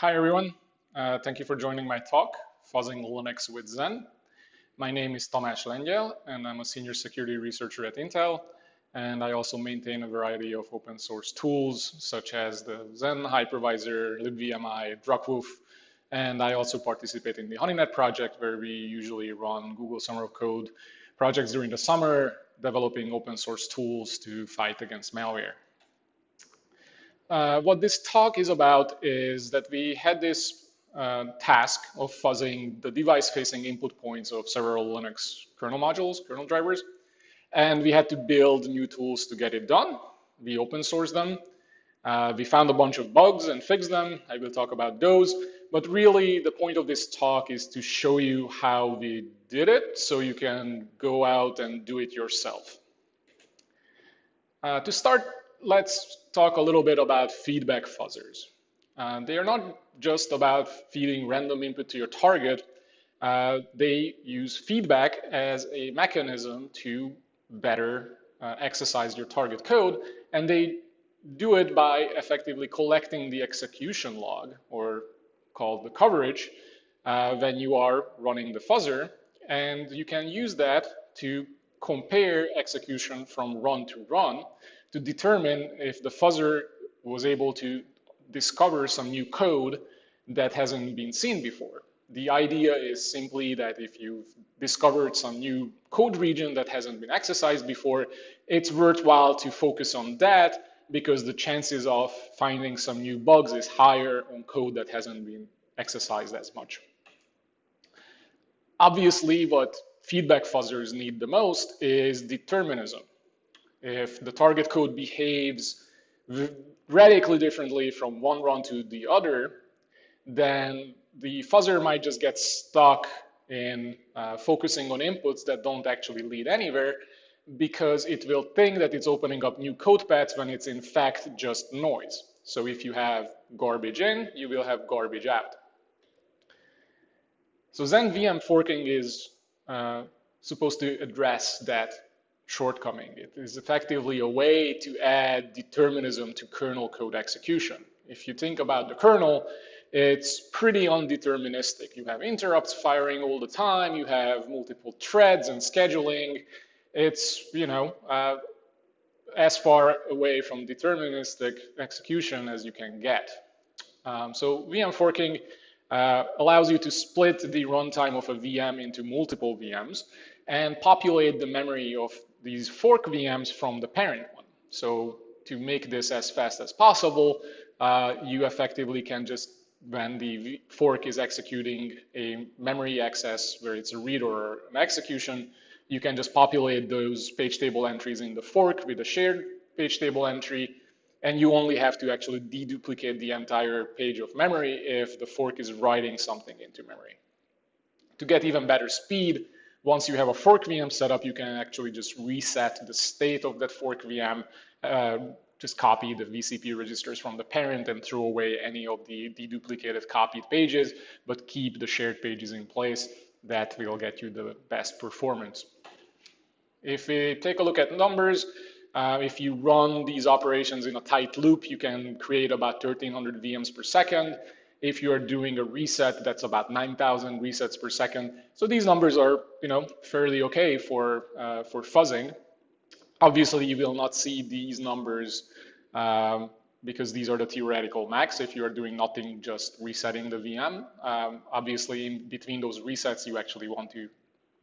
Hi, everyone. Uh, thank you for joining my talk, Fuzzing Linux with Xen. My name is Tamas Lengyel, and I'm a senior security researcher at Intel. And I also maintain a variety of open source tools, such as the Xen hypervisor, libvmi, DRAKVUF, and I also participate in the HoneyNet project, where we usually run Google Summer of Code projects during the summer, developing open source tools to fight against malware. Uh, what this talk is about is that we had this uh, task of fuzzing the device-facing input points of several Linux kernel modules, kernel drivers, and we had to build new tools to get it done. We open sourced them. Uh, we found a bunch of bugs and fixed them. I will talk about those. But really, the point of this talk is to show you how we did it so you can go out and do it yourself. Uh, to start, let's talk a little bit about feedback fuzzers. Uh, they are not just about feeding random input to your target. Uh, they use feedback as a mechanism to better uh, exercise your target code, and they do it by effectively collecting the execution log, or called the coverage, uh, when you are running the fuzzer, and you can use that to compare execution from run to run to determine if the fuzzer was able to discover some new code that hasn't been seen before. The idea is simply that if you've discovered some new code region that hasn't been exercised before, it's worthwhile to focus on that because the chances of finding some new bugs is higher on code that hasn't been exercised as much. Obviously, what feedback fuzzers need the most is determinism. If the target code behaves radically differently from one run to the other, then the fuzzer might just get stuck in uh, focusing on inputs that don't actually lead anywhere because it will think that it's opening up new code paths when it's in fact just noise. So if you have garbage in, you will have garbage out. So Xen VM forking is uh, supposed to address that shortcoming. It is effectively a way to add determinism to kernel code execution. If you think about the kernel, it's pretty undeterministic. You have interrupts firing all the time, you have multiple threads and scheduling. It's, you know, uh, as far away from deterministic execution as you can get. Um, so VM forking uh, allows you to split the runtime of a VM into multiple VMs and populate the memory of these fork VMs from the parent one. So to make this as fast as possible, uh, you effectively can just, when the fork is executing a memory access where it's a read or an execution, you can just populate those page table entries in the fork with a shared page table entry, and you only have to actually deduplicate the entire page of memory if the fork is writing something into memory. To get even better speed, once you have a fork VM set up, you can actually just reset the state of that fork VM, uh, just copy the vCPU registers from the parent and throw away any of the deduplicated copied pages, but keep the shared pages in place. That will get you the best performance. If we take a look at numbers, uh, if you run these operations in a tight loop, you can create about 1300 VMs per second. If you're doing a reset, that's about 9,000 resets per second. So these numbers are, you know, fairly okay for, uh, for fuzzing. Obviously, you will not see these numbers um, because these are the theoretical max if you are doing nothing, just resetting the VM. Um, obviously, in between those resets, you actually want to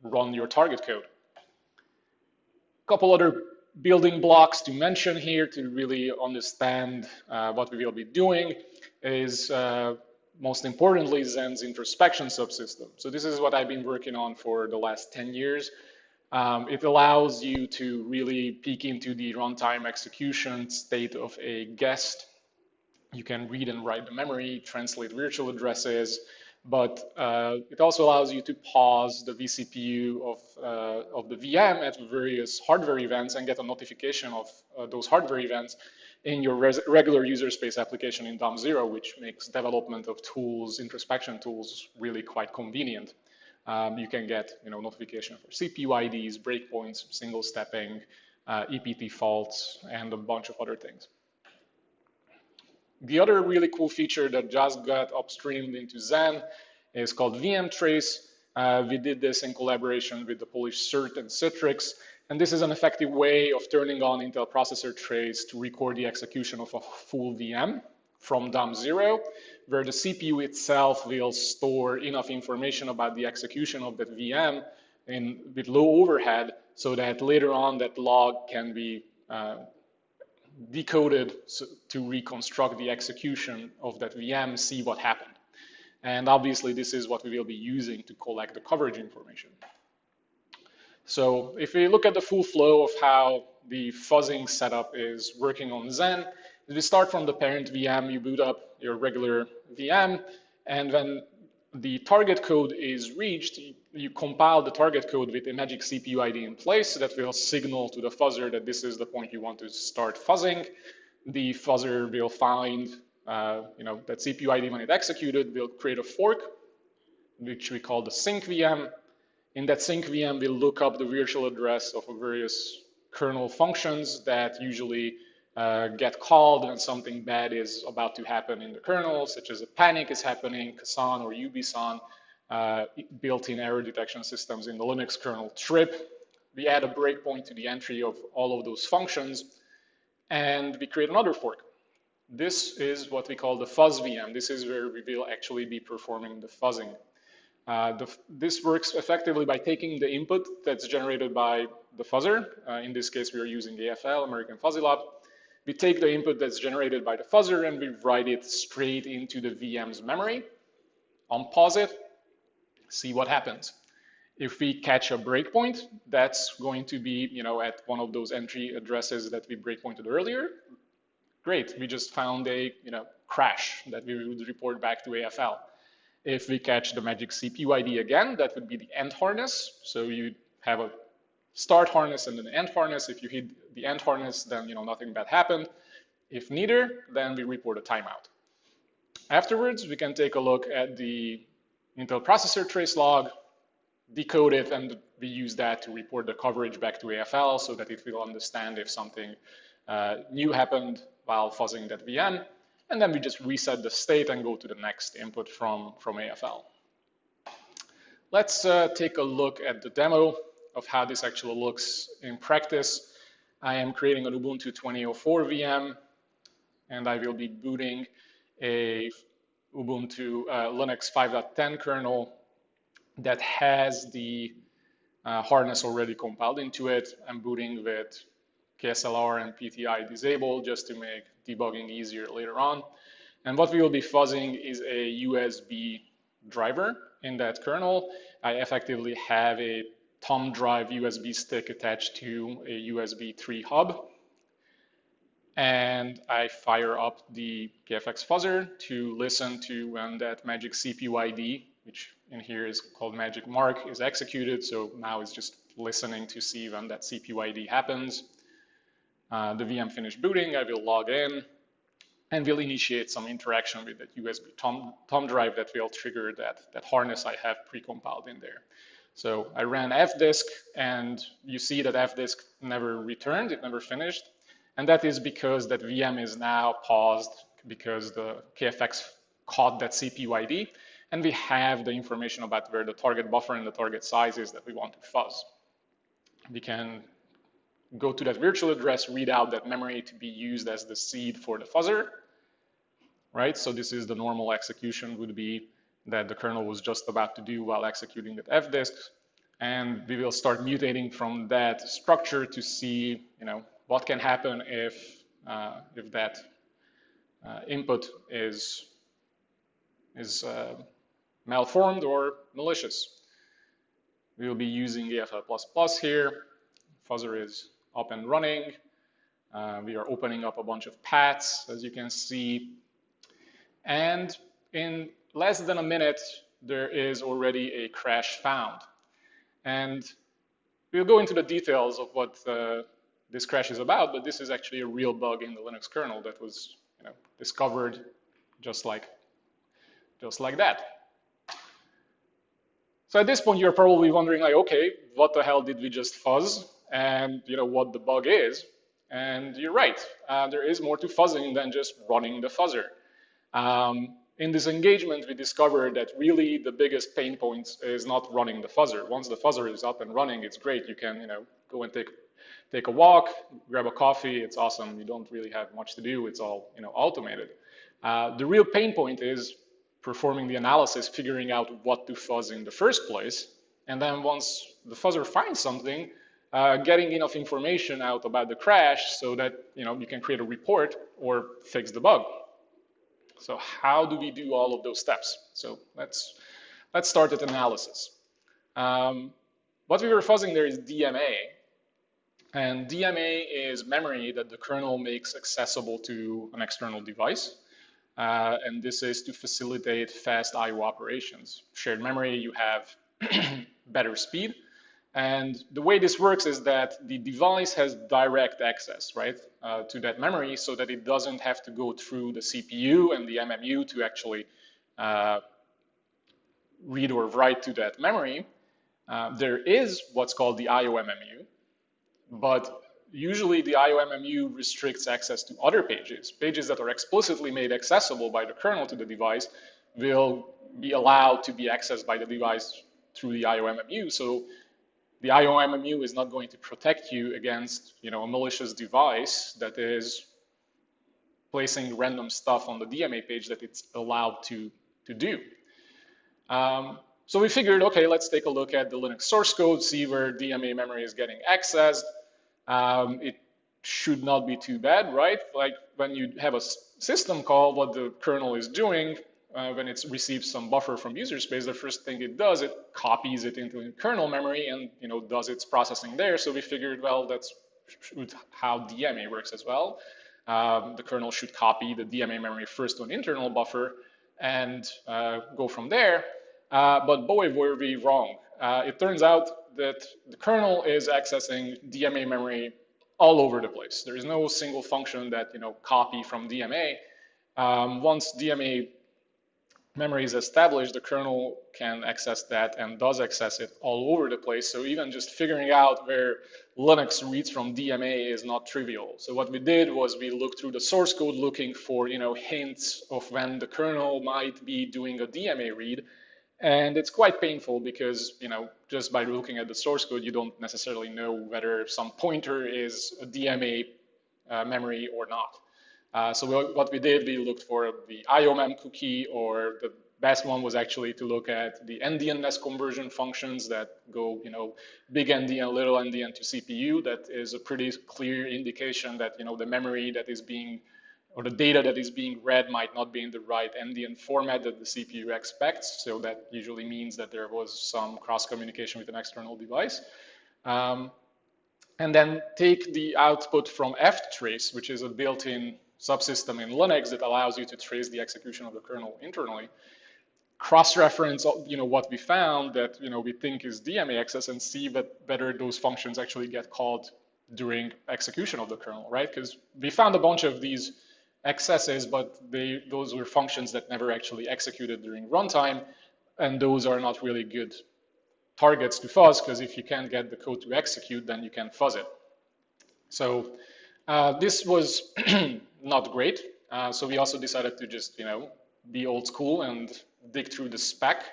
run your target code. A couple other building blocks to mention here to really understand uh, what we will be doing is uh, most importantly Xen's introspection subsystem. So this is what I've been working on for the last 10 years. Um, it allows you to really peek into the runtime execution state of a guest. You can read and write the memory, translate virtual addresses, but uh, it also allows you to pause the vCPU of, uh, of the VM at various hardware events and get a notification of uh, those hardware events in your regular user space application in DOM0, which makes development of tools, introspection tools, really quite convenient. Um, you can get you know, notification for CPU IDs, breakpoints, single stepping, uh, EPT faults, and a bunch of other things. The other really cool feature that just got upstreamed into Xen is called VM trace. Uh, we did this in collaboration with the Polish CERT and Citrix. And this is an effective way of turning on Intel processor trace to record the execution of a full VM from DOM0, where the CPU itself will store enough information about the execution of that VM in, with low overhead so that later on that log can be uh, decoded to reconstruct the execution of that VM, see what happened. And obviously, this is what we will be using to collect the coverage information. So if we look at the full flow of how the fuzzing setup is working on Xen, we start from the parent VM, you boot up your regular VM, and when the target code is reached, you compile the target code with a magic CPU ID in place so that will signal to the fuzzer that this is the point you want to start fuzzing. The fuzzer will find uh, you know, that CPU ID when it executed will create a fork, which we call the sync VM. In that sync VM, we'll look up the virtual address of various kernel functions that usually uh, get called when something bad is about to happen in the kernel, such as a panic is happening, KASAN or UBSAN, uh, built-in error detection systems in the Linux kernel trip. We add a breakpoint to the entry of all of those functions, and we create another fork. This is what we call the fuzz VM. This is where we will actually be performing the fuzzing. Uh, the, this works effectively by taking the input that's generated by the fuzzer. Uh, in this case, we are using AFL, American Fuzzy Lop. We take the input that's generated by the fuzzer and we write it straight into the VM's memory, unpause it, see what happens. If we catch a breakpoint, that's going to be you know, at one of those entry addresses that we breakpointed earlier. Great, we just found a you know, crash that we would report back to AFL. If we catch the magic CPU ID again, that would be the end harness. So you have a start harness and an end harness. If you hit the end harness, then you know nothing bad happened. If neither, then we report a timeout. Afterwards, we can take a look at the Intel processor trace log, decode it, and we use that to report the coverage back to AFL so that it will understand if something uh, new happened while fuzzing that VM. And then we just reset the state and go to the next input from, from AFL. Let's uh, take a look at the demo of how this actually looks in practice. I am creating an Ubuntu 2004 VM, and I will be booting a Ubuntu uh, Linux 5.10 kernel that has the uh, harness already compiled into it. I'm booting with KASLR and PTI disabled just to make debugging easier later on. And what we will be fuzzing is a USB driver in that kernel. I effectively have a thumb drive USB stick attached to a USB 3 hub. And I fire up the KFX fuzzer to listen to when that magic CPU ID, which in here is called magic mark, is executed. So now it's just listening to see when that CPU ID happens. Uh, the VM finished booting, I will log in and will initiate some interaction with that USB thumb, thumb drive that will trigger that, that harness I have precompiled in there. So I ran fdisk, and you see that fdisk never returned, it never finished. And that is because that VM is now paused because the KFX caught that CPU ID, and we have the information about where the target buffer and the target size is that we want to fuzz. We can go to that virtual address, read out that memory to be used as the seed for the fuzzer, right? So this is the normal execution would be that the kernel was just about to do while executing that fdisk. And we will start mutating from that structure to see, you know, what can happen if, uh, if that uh, input is, is uh, malformed or malicious. We will be using AFL++ here. Fuzzer is up and running. Uh, we are opening up a bunch of paths, as you can see. And in less than a minute, there is already a crash found. And we'll go into the details of what uh, this crash is about, but this is actually a real bug in the Linux kernel that was you know, discovered just like, just like that. So at this point, you're probably wondering, like, okay, what the hell did we just fuzz? And you know what the bug is. And you're right, uh, there is more to fuzzing than just running the fuzzer. Um, in this engagement, we discovered that really the biggest pain point is not running the fuzzer. Once the fuzzer is up and running, it's great. You can, you know, go and take take a walk, grab a coffee. It's awesome. You don't really have much to do. It's all, you know, automated. Uh, the real pain point is performing the analysis, figuring out what to fuzz in the first place, and then once the fuzzer finds something, uh, getting enough information out about the crash so that you know you can create a report or fix the bug. So how do we do all of those steps? So let's, let's start at analysis. Um, what we were fuzzing there is DMA. And DMA is memory that the kernel makes accessible to an external device. Uh, and this is to facilitate fast I.O. operations. Shared memory, you have better speed. And the way this works is that the device has direct access, right, uh, to that memory so that it doesn't have to go through the CPU and the MMU to actually uh, read or write to that memory. Uh, there is what's called the IOMMU, but usually the IOMMU restricts access to other pages. Pages that are explicitly made accessible by the kernel to the device will be allowed to be accessed by the device through the IOMMU. So the IOMMU is not going to protect you against, you know, a malicious device that is placing random stuff on the DMA page that it's allowed to, to do. Um, so we figured, okay, let's take a look at the Linux source code, see where DMA memory is getting accessed. Um, it should not be too bad, right? Like when you have a system call, what the kernel is doing, uh, when it receives some buffer from user space, the first thing it does, it copies it into kernel memory and you know does its processing there. So we figured, well, that's how DMA works as well. Um, the kernel should copy the DMA memory first to an internal buffer and uh, go from there. Uh, but boy, were we wrong. Uh, it turns out that the kernel is accessing DMA memory all over the place. There is no single function that you know copy from DMA. Um, once DMA memory is established, the kernel can access that and does access it all over the place. So even just figuring out where Linux reads from DMA is not trivial. So what we did was we looked through the source code looking for you know hints of when the kernel might be doing a DMA read. And it's quite painful because you know just by looking at the source code, you don't necessarily know whether some pointer is a DMA uh, memory or not. Uh, so we, what we did, we looked for the IOMM cookie, or the best one was actually to look at the endianness conversion functions that go, you know, big endian, little endian to CPU. That is a pretty clear indication that, you know, the memory that is being, or the data that is being read might not be in the right endian format that the CPU expects. So that usually means that there was some cross communication with an external device. Um, and then take the output from ftrace, which is a built-in subsystem in Linux that allows you to trace the execution of the kernel internally. Cross-reference, you know, what we found that you know we think is DMA access and see that whether those functions actually get called during execution of the kernel, right? Because we found a bunch of these accesses, but they those were functions that never actually executed during runtime, and those are not really good targets to fuzz because if you can't get the code to execute, then you can fuzz it. So uh, this was not great. Uh, so we also decided to just, you know, be old school and dig through the spec.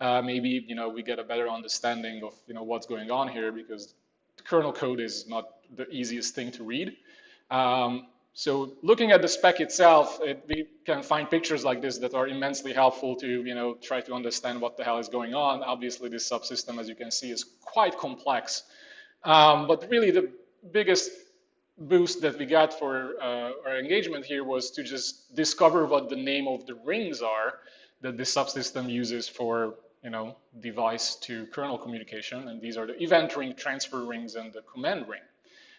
Uh, maybe, you know, we get a better understanding of, you know, what's going on here because the kernel code is not the easiest thing to read. Um, so looking at the spec itself, it, we can find pictures like this that are immensely helpful to, you know, try to understand what the hell is going on. Obviously, this subsystem, as you can see, is quite complex. Um, but really, the biggest boost that we got for uh, our engagement here was to just discover what the name of the rings are that the subsystem uses for you know device to kernel communication. And these are the event ring transfer rings and the command ring.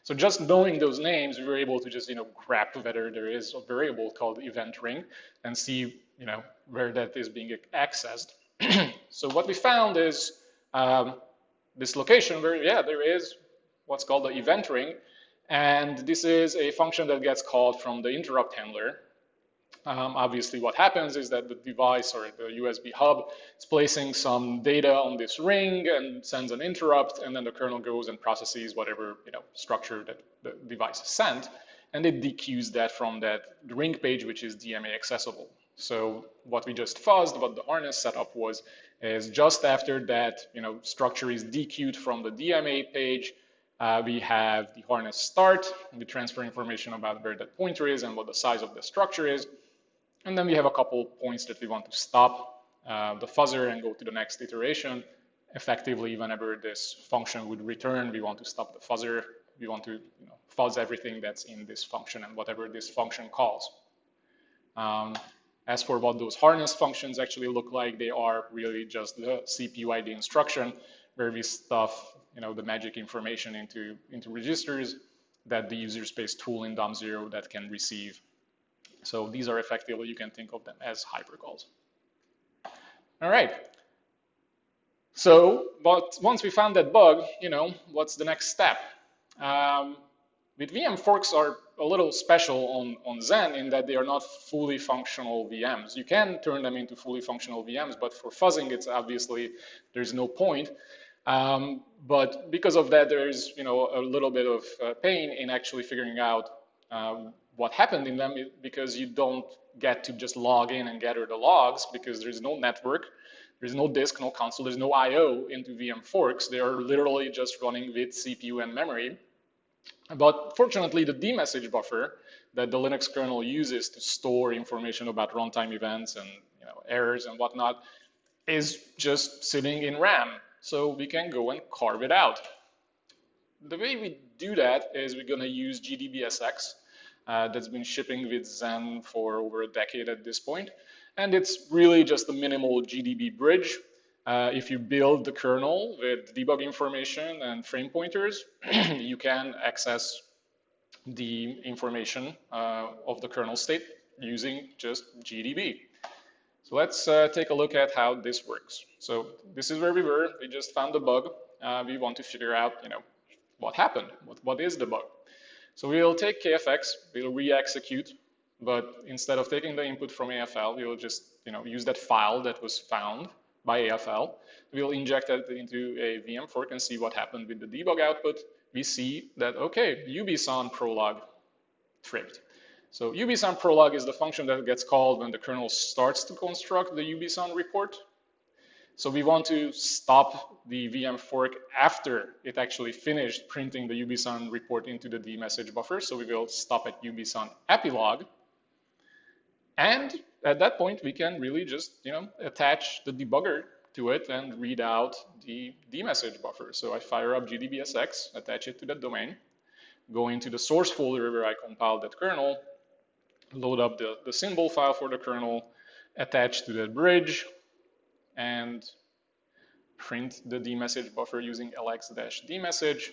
So just knowing those names we were able to just you know grab whether there is a variable called event ring and see you know where that is being accessed. So what we found is um, this location where yeah there is what's called the event ring and this is a function that gets called from the interrupt handler. um, obviously what happens is that the device or the USB hub is placing some data on this ring and sends an interrupt, and then the kernel goes and processes whatever you know structure that the device has sent, and it dequeues that from that ring page, which is DMA accessible. So what we just fuzzed, what the harness setup was, is just after that you know structure is dequeued from the DMA page, uh, we have the harness start, we transfer information about where that pointer is and what the size of the structure is, and then we have a couple points that we want to stop uh, the fuzzer and go to the next iteration. Effectively, whenever this function would return, we want to stop the fuzzer. We want to you know, fuzz everything that's in this function and whatever this function calls. Um, as for what those harness functions actually look like, they are really just the CPU ID instruction where we stuff you know, the magic information into, into registers that the user space tool in DOM0 that can receive so these are effectively, you can think of them as hypercalls. All right. So, but once we found that bug, you know, what's the next step? Um, with VM forks are a little special on, on Xen in that they are not fully functional VMs. You can turn them into fully functional VMs, but for fuzzing, it's obviously, there's no point. Um, but because of that, there's you know a little bit of uh, pain in actually figuring out um, what happened in them because you don't get to just log in and gather the logs because there's no network, there's no disk, no console, there's no I.O. into VM forks. They are literally just running with CPU and memory. But fortunately, the dmesg buffer that the Linux kernel uses to store information about runtime events and you know, errors and whatnot is just sitting in RAM. So we can go and carve it out. The way we do that is we're going to use GDBSX uh, that's been shipping with Xen for over a decade at this point. And it's really just a minimal GDB bridge. Uh, if you build the kernel with debug information and frame pointers, you can access the information uh, of the kernel state using just GDB. So let's uh, take a look at how this works. So this is where we were. We just found the bug. Uh, we want to figure out, you know, what happened. What, what is the bug? So we'll take KFX, we'll re-execute, but instead of taking the input from AFL, we'll just you know, use that file that was found by AFL. We'll inject that into a VM fork and see what happened with the debug output. We see that, okay, UBSAN prolog tripped. So UBSAN prolog is the function that gets called when the kernel starts to construct the UBSAN report. So we want to stop the VM fork after it actually finished printing the UBSAN report into the dmesg buffer. So we will stop at UBSAN epilogue. And at that point, we can really just you know attach the debugger to it and read out the dmesg buffer. So I fire up gdbsx, attach it to that domain, go into the source folder where I compiled that kernel, load up the, the symbol file for the kernel, attach to that bridge, and print the dmesg buffer using lx-dmesg.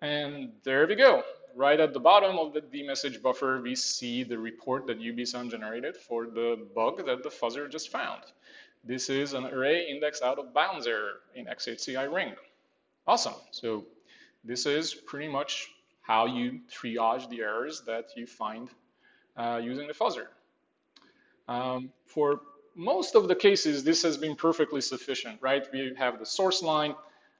And there we go. Right at the bottom of the dmesg buffer, we see the report that UBSAN generated for the bug that the fuzzer just found. This is an array index out of bounds error in XHCI ring. Awesome. So this is pretty much how you triage the errors that you find uh, using the fuzzer. Um, for most of the cases, this has been perfectly sufficient, right? We have the source line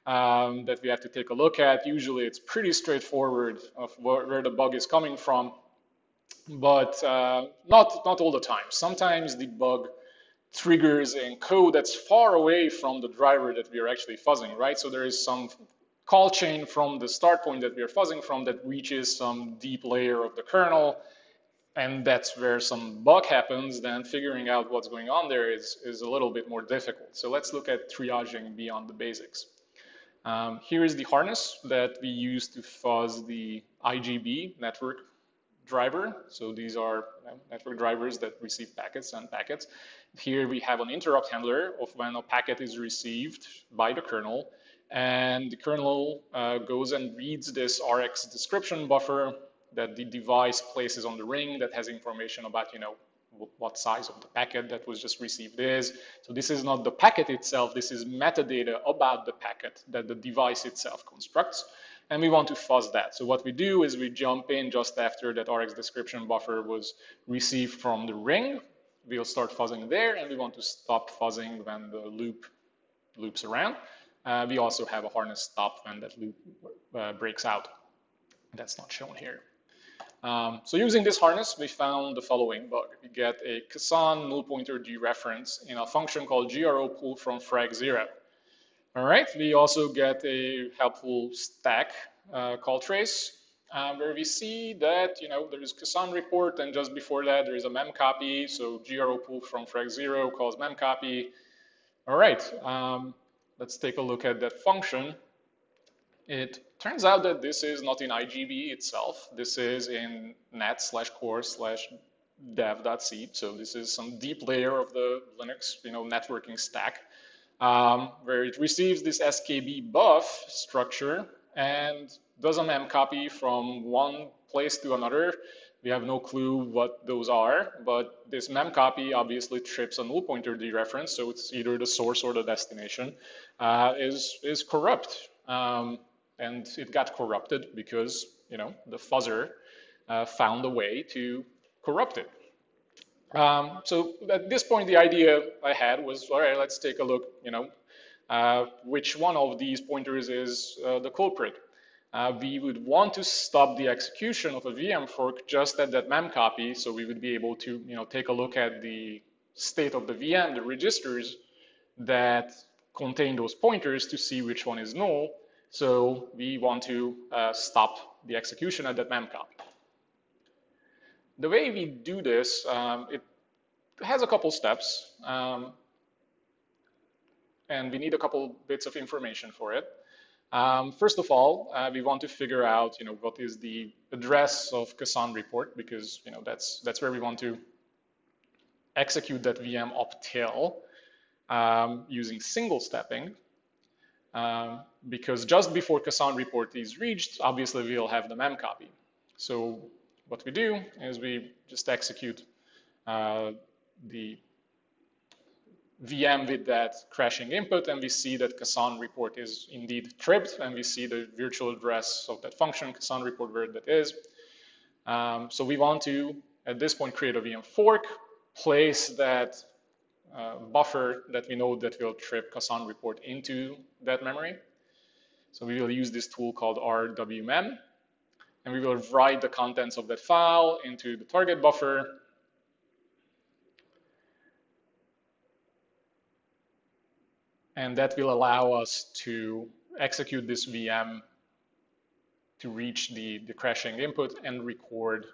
um, that we have to take a look at. Usually it's pretty straightforward of where, where the bug is coming from, but uh, not, not all the time. Sometimes the bug triggers in code that's far away from the driver that we are actually fuzzing, right? So there is some call chain from the start point that we are fuzzing from that reaches some deep layer of the kernel and that's where some bug happens, then figuring out what's going on there is, is a little bit more difficult. So let's look at triaging beyond the basics. Um, here is the harness that we use to fuzz the IGB network driver. So these are network drivers that receive packets and packets. Here we have an interrupt handler of when a packet is received by the kernel. And the kernel uh, goes and reads this RX description buffer that the device places on the ring that has information about, you know, what size of the packet that was just received is. So this is not the packet itself, this is metadata about the packet that the device itself constructs. and we want to fuzz that. So what we do is we jump in just after that RX description buffer was received from the ring. We'll start fuzzing there, and we want to stop fuzzing when the loop loops around. Uh, we also have a harness stop when that loop uh, breaks out. That's not shown here. Um, so using this harness, we found the following bug. We get a KASAN null pointer dereference in a function called GRO pull from frag zero. All right, we also get a helpful stack uh, call trace uh, where we see that, you know, there is KASAN report and just before that there is a mem copy. So GRO pull from frag zero calls mem copy. All right, um, let's take a look at that function. It turns out that this is not in IGB itself. This is in net slash core slash dev.c. So this is some deep layer of the Linux, you know, networking stack um, where it receives this SKB buff structure and does a copy from one place to another. We have no clue what those are, but this mem copy obviously trips a null pointer dereference, so it's either the source or the destination, uh, is, is corrupt. Um, and it got corrupted because, you know, the fuzzer uh, found a way to corrupt it. Um, so at this point, the idea I had was, all right, let's take a look, you know, uh, which one of these pointers is uh, the culprit. Uh, we would want to stop the execution of a VM fork just at that mem copy, so we would be able to, you know, take a look at the state of the VM, the registers that contain those pointers to see which one is null. So we want to uh, stop the execution at that mem copy. The way we do this, um, it has a couple steps, um, and we need a couple bits of information for it. Um, first of all, uh, we want to figure out, you know, what is the address of KASAN report because, you know, that's that's where we want to execute that VM up till um, using single stepping. Um, because just before KASAN report is reached, obviously we'll have the mem copy. So what we do is we just execute uh, the VM with that crashing input, and we see that KASAN report is indeed tripped, and we see the virtual address of that function, KASAN report, where that is. Um, so we want to, at this point, create a VM fork, place that uh, buffer that we know that will trip KASAN report into that memory. So we will use this tool called rwmem, and we will write the contents of that file into the target buffer. And that will allow us to execute this VM to reach the, the crashing input and record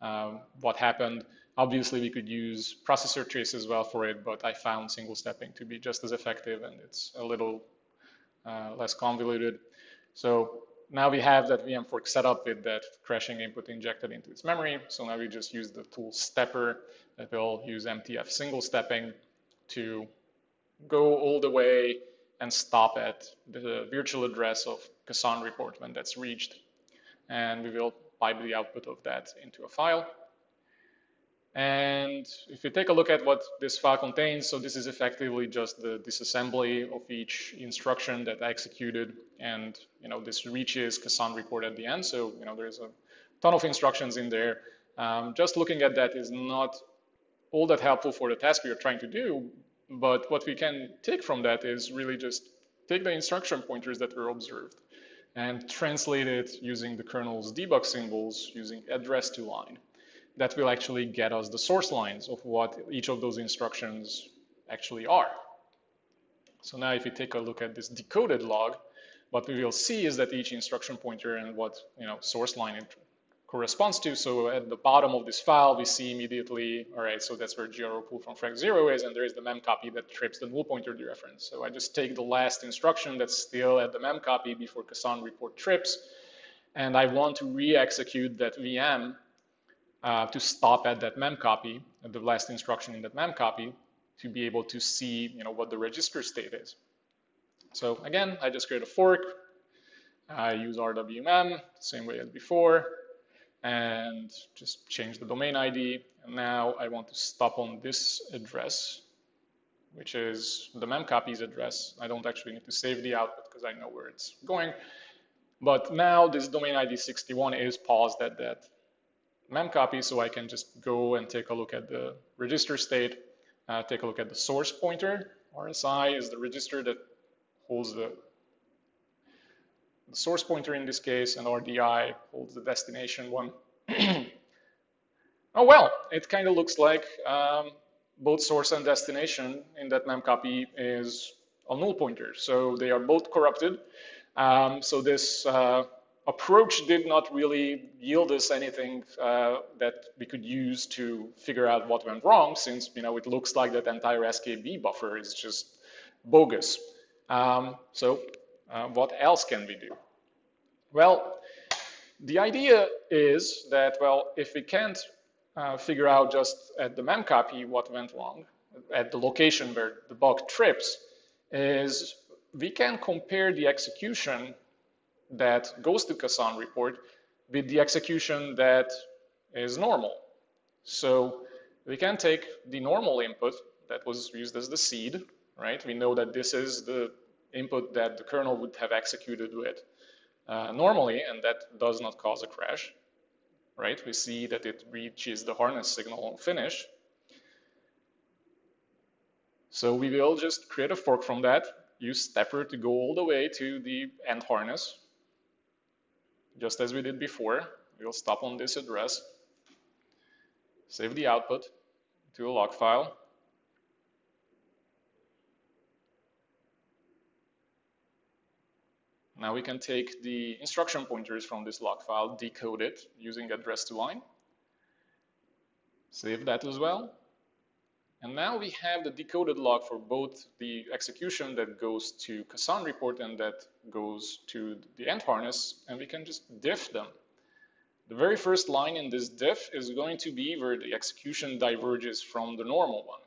um, what happened. Obviously, we could use processor trace as well for it, but I found single stepping to be just as effective and it's a little uh, less convoluted. So now we have that VM fork set up with that crashing input injected into its memory. So now we just use the tool stepper that will use MTF single stepping to go all the way and stop at the virtual address of KASAN report when that's reached. And we will pipe the output of that into a file. And if you take a look at what this file contains, so this is effectively just the disassembly of each instruction that I executed. And you know, this reaches KASAN report at the end. So you know, there's a ton of instructions in there. Um, just looking at that is not all that helpful for the task we are trying to do. But what we can take from that is really just take the instruction pointers that were observed and translate it using the kernel's debug symbols using address to line that will actually get us the source lines of what each of those instructions actually are. So now if we take a look at this decoded log, what we will see is that each instruction pointer and what you know source line corresponds to. So at the bottom of this file, we see immediately, all right, so that's where GRO pull from frag zero is, and there is the mem copy that trips the null pointer dereference. So I just take the last instruction that's still at the mem copy before KASAN report trips, and I want to re-execute that VM uh, to stop at that mem copy, at the last instruction in that mem copy, to be able to see you know, what the register state is. So again, I just create a fork. I use RWMem, same way as before, and just change the domain ID. And now I want to stop on this address, which is the mem copy's address. I don't actually need to save the output because I know where it's going. But now this domain ID 61 is paused at that memcopy, so I can just go and take a look at the register state, uh, take a look at the source pointer. RSI is the register that holds the, the source pointer in this case, and RDI holds the destination one. oh well, it kind of looks like um, both source and destination in that memcopy is a null pointer. So they are both corrupted. Um, so this uh, approach did not really yield us anything uh, that we could use to figure out what went wrong, since you know it looks like that entire SKB buffer is just bogus. Um, so uh, what else can we do? Well, the idea is that, well, if we can't uh, figure out just at the memcopy what went wrong, at the location where the bug trips, is we can compare the execution that goes to KASAN report with the execution that is normal. So we can take the normal input that was used as the seed, right? We know that this is the input that the kernel would have executed with uh, normally, and that does not cause a crash, right? We see that it reaches the harness signal on finish. So we will just create a fork from that use stepper to go all the way to the end harness, just as we did before. We'll stop on this address, save the output to a log file. Now we can take the instruction pointers from this log file, decode it using address to line, save that as well, and now we have the decoded log for both the execution that goes to KASAN report and that goes to the end harness, and we can just diff them. The very first line in this diff is going to be where the execution diverges from the normal one.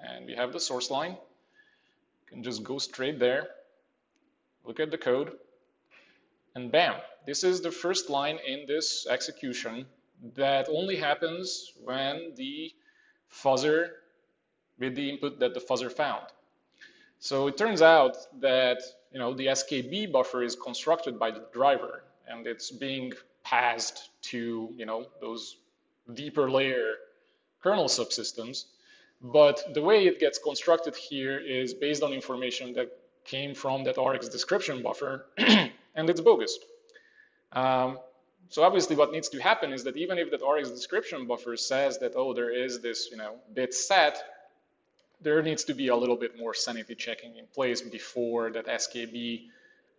And we have the source line. You can just go straight there, look at the code, and bam, this is the first line in this execution that only happens when the fuzzer with the input that the fuzzer found. So it turns out that you know the SKB buffer is constructed by the driver and it's being passed to you know those deeper layer kernel subsystems. But the way it gets constructed here is based on information that came from that RX description buffer, and it's bogus. Um, so obviously what needs to happen is that even if that RX description buffer says that, oh, there is this, you know, bit set, there needs to be a little bit more sanity checking in place before that SKB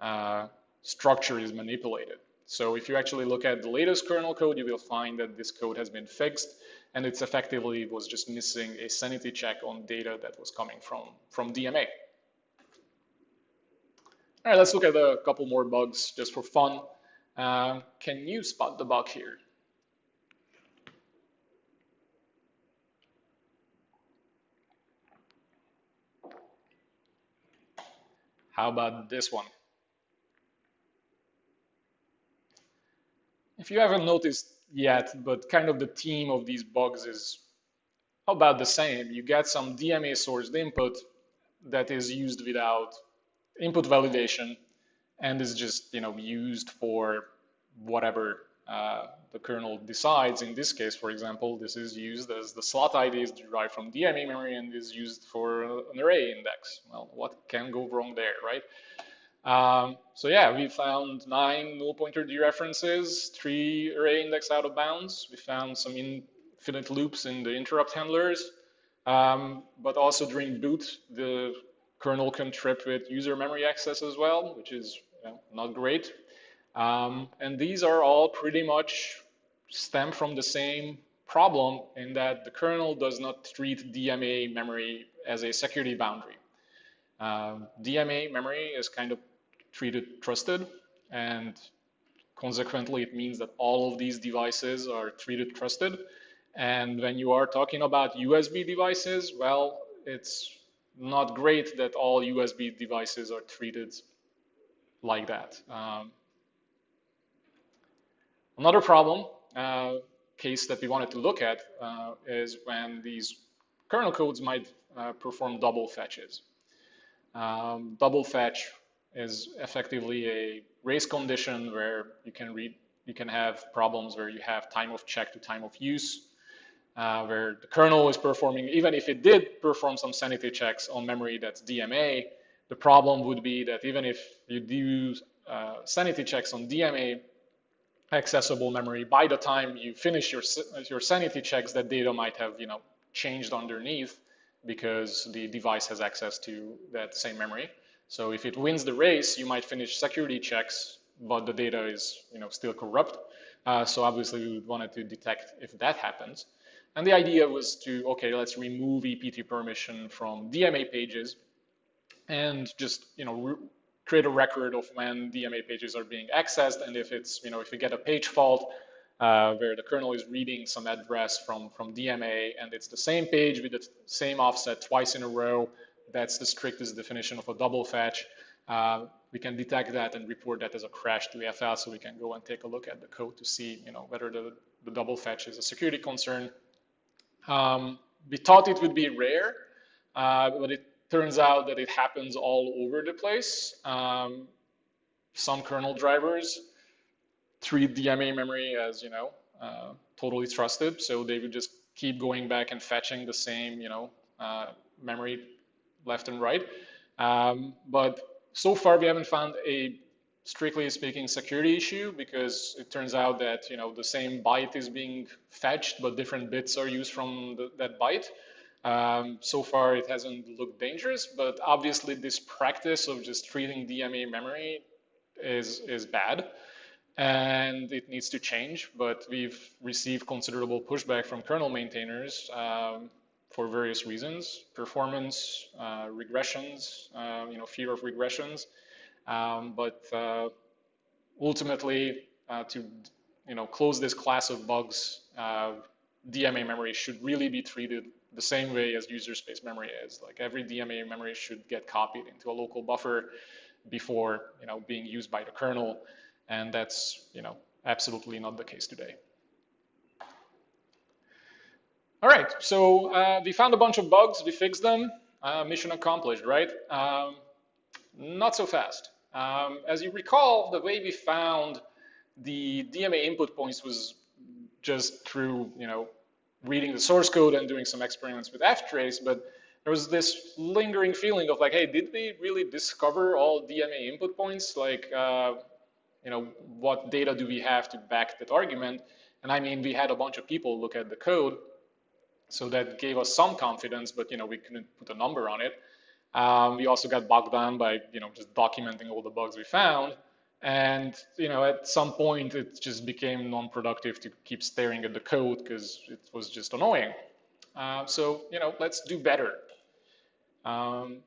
uh, structure is manipulated. So if you actually look at the latest kernel code, you will find that this code has been fixed and it's effectively was just missing a sanity check on data that was coming from, from DMA. All right, let's look at a couple more bugs just for fun. Uh, can you spot the bug here? How about this one? If you haven't noticed yet, but kind of the theme of these bugs is about the same. You get some DMA sourced input that is used without input validation and is just you know used for whatever uh, the kernel decides. In this case, for example, this is used as the slot ID is derived from DMA memory and is used for an array index. Well, what can go wrong there, right? Um, so yeah, we found nine null pointer dereferences, three array index out of bounds. We found some infinite loops in the interrupt handlers, um, but also during boot, the kernel can trip with user memory access as well, which is you know, not great. Um, and these are all pretty much stem from the same problem in that the kernel does not treat DMA memory as a security boundary. Um, DMA memory is kind of treated trusted and consequently it means that all of these devices are treated trusted. And when you are talking about USB devices, well, it's not great that all USB devices are treated like that. Um, Another problem uh, case that we wanted to look at uh, is when these kernel codes might uh, perform double fetches. Um, double fetch is effectively a race condition where you can read, you can have problems where you have time of check to time of use, uh, where the kernel is performing, even if it did perform some sanity checks on memory that's DMA, the problem would be that even if you do uh, sanity checks on DMA accessible memory, by the time you finish your, your sanity checks, that data might have you know, changed underneath because the device has access to that same memory. So if it wins the race, you might finish security checks, but the data is you know, still corrupt. Uh, so obviously we would want to detect if that happens. And the idea was to, okay, let's remove EPT permission from DMA pages and just, you know, create a record of when DMA pages are being accessed. And if it's, you know, if you get a page fault uh, where the kernel is reading some address from, from DMA and it's the same page with the same offset twice in a row, that's the strictest definition of a double fetch. Uh, we can detect that and report that as a crash to AFL so we can go and take a look at the code to see, you know, whether the, the double fetch is a security concern um, we thought it would be rare, uh, but it turns out that it happens all over the place. Um, some kernel drivers treat DMA memory as, you know, uh, totally trusted. So they would just keep going back and fetching the same, you know, uh, memory left and right. Um, but so far we haven't found a strictly speaking security issue because it turns out that you know the same byte is being fetched but different bits are used from the, that byte. Um, so far it hasn't looked dangerous but obviously this practice of just treating DMA memory is, is bad and it needs to change but we've received considerable pushback from kernel maintainers um, for various reasons, performance, uh, regressions, uh, you know, fear of regressions, um, but uh, ultimately, uh, to you know close this class of bugs, uh, DMA memory should really be treated the same way as user space memory is. Like every DMA memory should get copied into a local buffer before you know being used by the kernel, and that's you know absolutely not the case today. All right, so uh, we found a bunch of bugs, we fixed them, uh, mission accomplished, right? Um, not so fast. Um, as you recall, the way we found the DMA input points was just through, you know, reading the source code and doing some experiments with ftrace, but there was this lingering feeling of like, hey, did we really discover all DMA input points? Like, uh, you know, what data do we have to back that argument? And I mean, we had a bunch of people look at the code, so that gave us some confidence, but you know, we couldn't put a number on it. Um, we also got bogged down by, you know, just documenting all the bugs we found. And, you know, at some point it just became non-productive to keep staring at the code because it was just annoying. Uh, so, you know, let's do better. Um,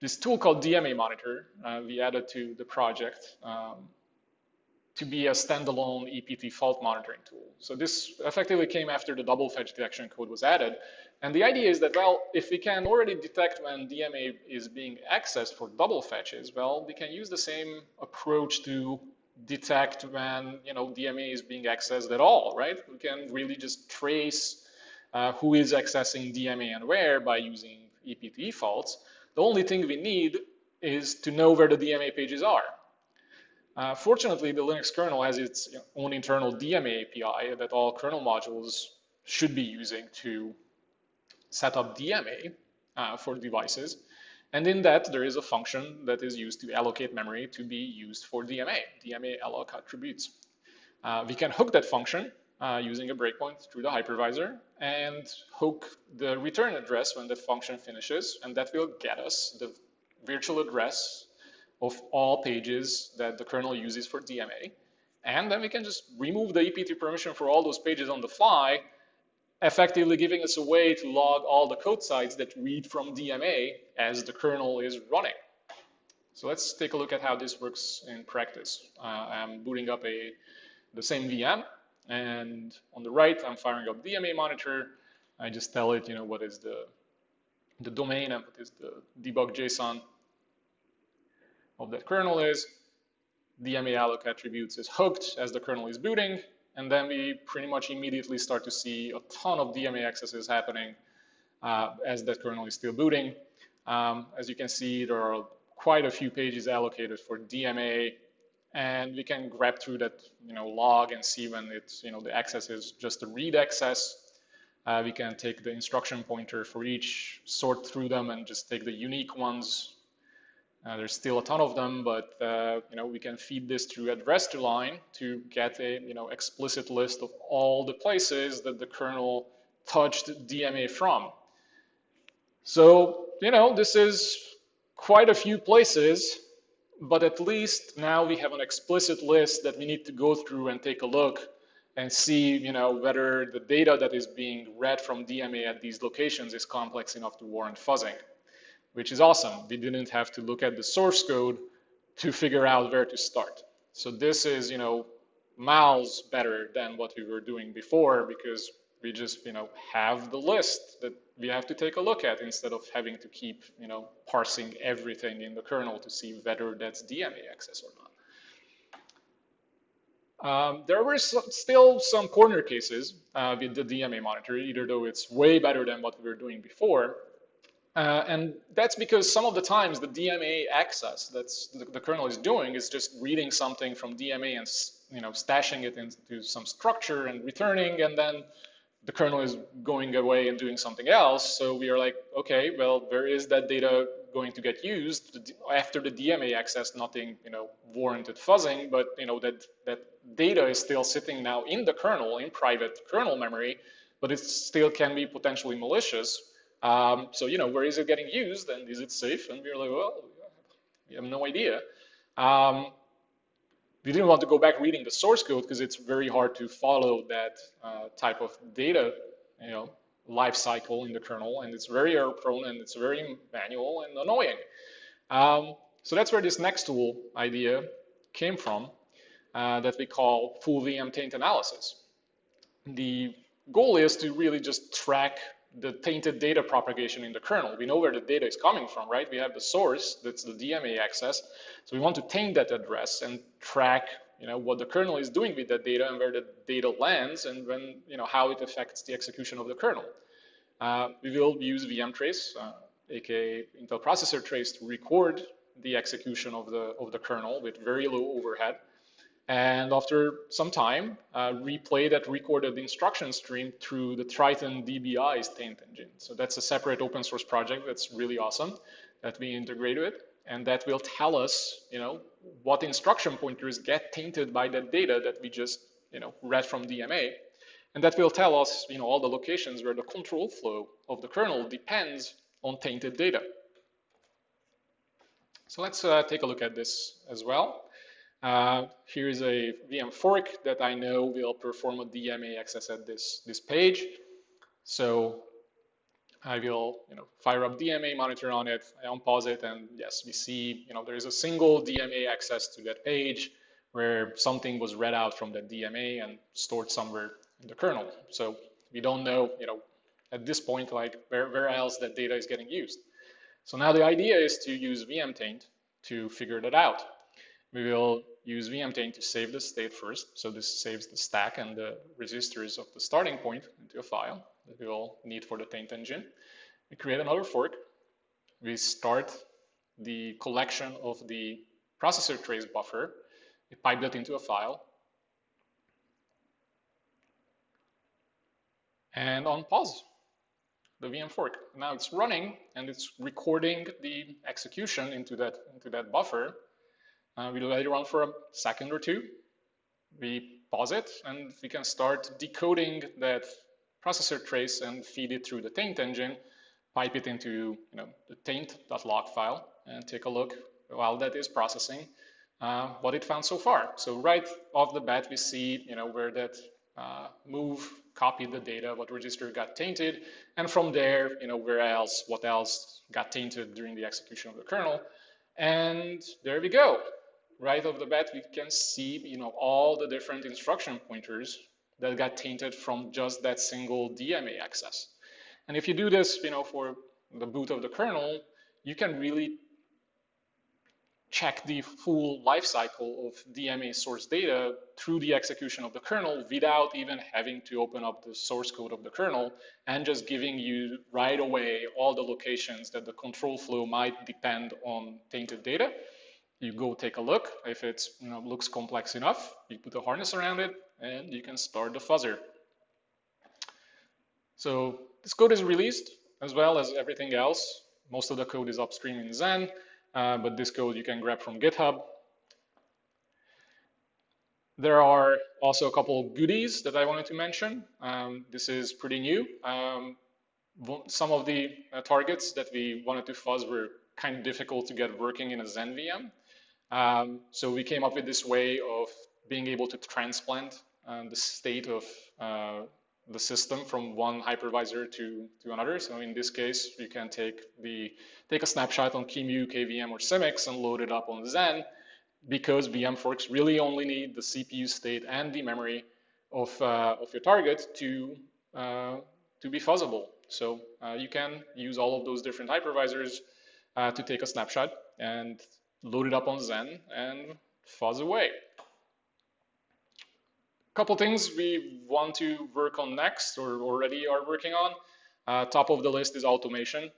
this tool called DMA Monitor, uh, we added to the project um, to be a standalone EPT fault monitoring tool. So this effectively came after the double fetch detection code was added. And the idea is that, well, if we can already detect when DMA is being accessed for double fetches, well, we can use the same approach to detect when, you know, DMA is being accessed at all, right? We can really just trace uh, who is accessing DMA and where by using EPT faults. The only thing we need is to know where the DMA pages are. Uh, fortunately, the Linux kernel has its own internal DMA API that all kernel modules should be using to set up DMA uh, for devices. And in that, there is a function that is used to allocate memory to be used for DMA, DMA alloc attributes. Uh, we can hook that function uh, using a breakpoint through the hypervisor and hook the return address when the function finishes, and that will get us the virtual address of all pages that the kernel uses for DMA. And then we can just remove the EPT permission for all those pages on the fly effectively giving us a way to log all the code sites that read from DMA as the kernel is running. So let's take a look at how this works in practice. Uh, I'm booting up a the same VM, and on the right, I'm firing up DMA monitor. I just tell it, you know, what is the the domain and what is the debug JSON of that kernel is. DMA alloc attributes is hooked as the kernel is booting, and then we pretty much immediately start to see a ton of DMA accesses happening uh, as that kernel is still booting. Um, as you can see, there are quite a few pages allocated for DMA, and we can grep through that you know log and see when it's you know the access is just a read access. Uh, we can take the instruction pointer for each, sort through them, and just take the unique ones. Uh, there's still a ton of them, but uh, you know we can feed this through address to line to get a you know explicit list of all the places that the kernel touched DMA from. So you know this is quite a few places but at least now we have an explicit list that we need to go through and take a look and see you know, whether the data that is being read from DMA at these locations is complex enough to warrant fuzzing, which is awesome. We didn't have to look at the source code to figure out where to start. So this is, you know, miles better than what we were doing before because we just, you know, have the list that we have to take a look at instead of having to keep, you know, parsing everything in the kernel to see whether that's DMA access or not. Um, there were some, still some corner cases uh, with the DMA monitor, either though it's way better than what we were doing before. Uh, and that's because some of the times the DMA access that the, the, kernel is doing is just reading something from DMA and you know stashing it into some structure and returning, and then the kernel is going away and doing something else. So we are like, okay, well, where is that data going to get used after the DMA access? Nothing, you know, warranted fuzzing, but you know that that data is still sitting now in the kernel in private kernel memory, but it still can be potentially malicious. Um, so you know, where is it getting used and is it safe? And we're like, well, we have no idea. Um, we didn't want to go back reading the source code because it's very hard to follow that uh, type of data, you know, life cycle in the kernel, and it's very error prone and it's very manual and annoying. Um, so that's where this next tool idea came from uh, that we call full VM taint analysis. The goal is to really just track the tainted data propagation in the kernel. We know where the data is coming from, right? We have the source, that's the DMA access. So we want to taint that address and track you know, what the kernel is doing with that data and where the data lands and when, you know, how it affects the execution of the kernel. Uh, we will use vmtrace, uh, aka Intel processor trace, to record the execution of the, of the kernel with very low overhead. And after some time, uh, replay that recorded instruction stream through the Triton DBI's taint engine. So that's a separate open source project that's really awesome that we integrate with. And that will tell us, you know, what instruction pointers get tainted by that data that we just, you know, read from DMA. And that will tell us, you know, all the locations where the control flow of the kernel depends on tainted data. So let's uh, take a look at this as well. Uh, here's a VM fork that I know will perform a DMA access at this, this page. So I will you know, fire up DMA monitor on it, I unpause it, and yes, we see you know, there is a single DMA access to that page where something was read out from that DMA and stored somewhere in the kernel. So we don't know, you know, at this point, like where, where else that data is getting used. So now the idea is to use vmtaint to figure that out we will use vmtaint to save the state first. So this saves the stack and the registers of the starting point into a file that we will need for the taint engine. We create another fork. We start the collection of the processor trace buffer. We pipe that into a file. And on pause the VM fork. Now it's running and it's recording the execution into that, into that buffer uh, we let it run for a second or two. We pause it, and we can start decoding that processor trace and feed it through the taint engine, pipe it into you know, the taint.log file, and take a look while that is processing uh, what it found so far. So right off the bat, we see you know, where that uh, move copied the data, what register got tainted, and from there, you know, where else, what else got tainted during the execution of the kernel. And there we go right off the bat, we can see, you know, all the different instruction pointers that got tainted from just that single DMA access. And if you do this, you know, for the boot of the kernel, you can really check the full lifecycle of DMA source data through the execution of the kernel without even having to open up the source code of the kernel and just giving you right away all the locations that the control flow might depend on tainted data. You go take a look. If it you know, looks complex enough, you put a harness around it and you can start the fuzzer. So this code is released as well as everything else. Most of the code is upstream in Xen. Uh, but this code you can grab from GitHub. There are also a couple of goodies that I wanted to mention. Um, this is pretty new. Um, some of the uh, targets that we wanted to fuzz were kind of difficult to get working in a Xen VM. Um, so we came up with this way of being able to transplant uh, the state of uh, the system from one hypervisor to, to another. So in this case, you can take the take a snapshot on QEMU, KVM, or Simics and load it up on Xen because VM forks really only need the CPU state and the memory of, uh, of your target to, uh, to be fuzzable. So uh, you can use all of those different hypervisors uh, to take a snapshot and load it up on Xen and fuzz away A couple things we want to work on next or already are working on. Uh, top of the list is automation.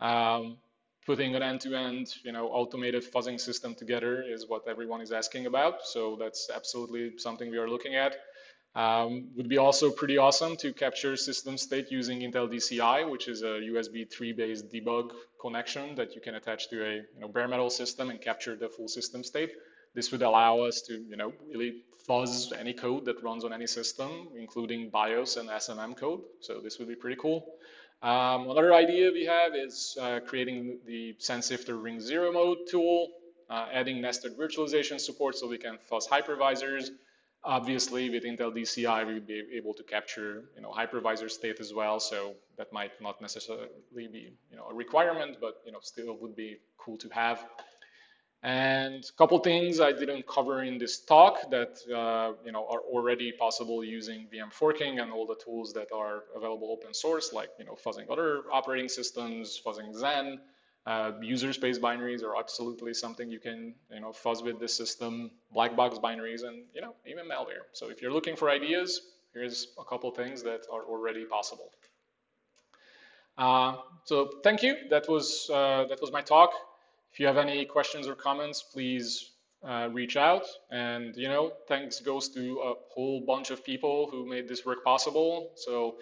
Um, putting an end-to-end, -end, you know, automated fuzzing system together is what everyone is asking about. So that's absolutely something we are looking at. Um, would be also pretty awesome to capture system state using Intel DCI, which is a USB 3 based debug connection that you can attach to a you know, bare metal system and capture the full system state. This would allow us to, you know, really fuzz any code that runs on any system, including BIOS and SMM code. So this would be pretty cool. Um, another idea we have is uh, creating the Sandsifter Ring Zero mode tool, uh, adding nested virtualization support so we can fuzz hypervisors. Obviously, with Intel DCI, we would be able to capture, you know, hypervisor state as well. So that might not necessarily be, you know, a requirement, but you know, still would be cool to have. And a couple things I didn't cover in this talk that uh, you know are already possible using VM forking and all the tools that are available open source, like you know fuzzing other operating systems, fuzzing Xen, uh, user space binaries are absolutely something you can you know fuzz with this system, black box binaries, and you know even malware. So if you're looking for ideas, here's a couple things that are already possible. Uh, so thank you. That was uh, that was my talk. If you have any questions or comments, please uh, reach out. And, you know, thanks goes to a whole bunch of people who made this work possible. So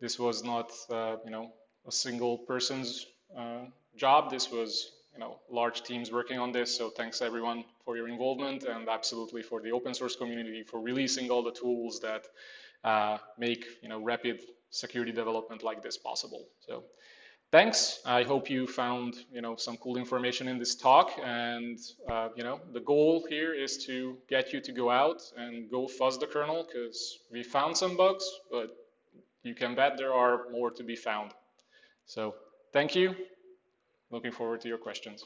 this was not, uh, you know, a single person's uh, job. This was, you know, large teams working on this. So thanks everyone for your involvement and absolutely for the open source community for releasing all the tools that uh, make, you know, rapid security development like this possible. So thanks. I hope you found you know some cool information in this talk. And uh, you know the goal here is to get you to go out and go fuzz the kernel because we found some bugs, but you can bet there are more to be found. So thank you. Looking forward to your questions.